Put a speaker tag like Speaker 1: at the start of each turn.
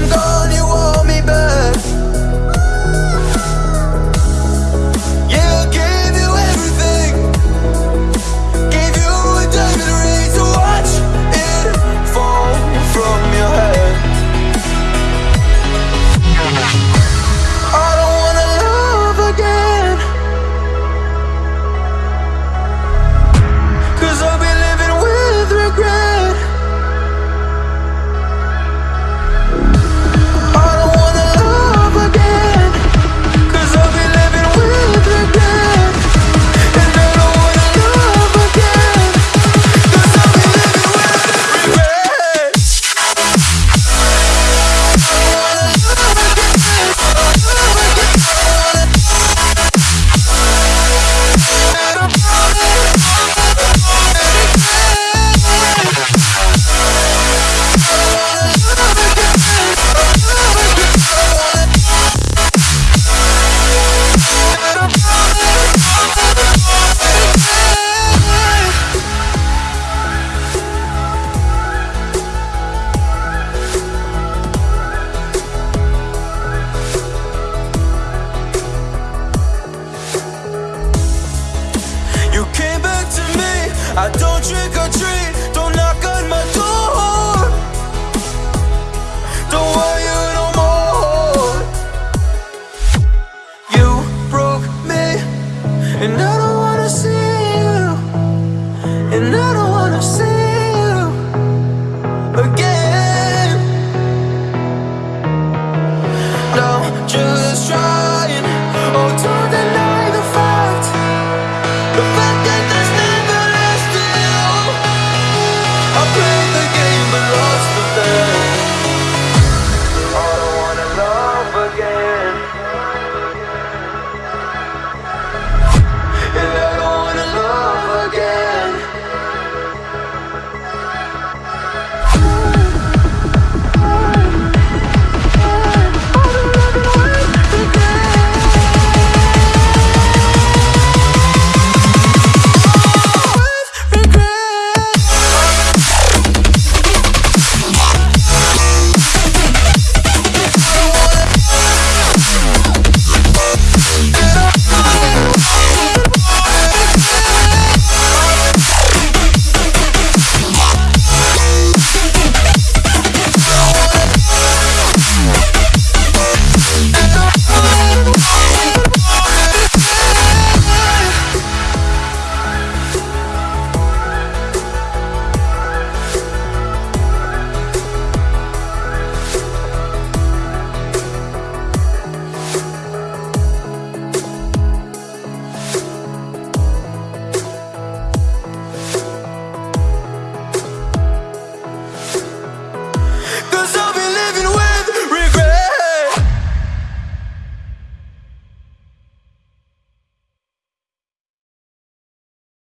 Speaker 1: don't go the fact that there's never left still I play the game But.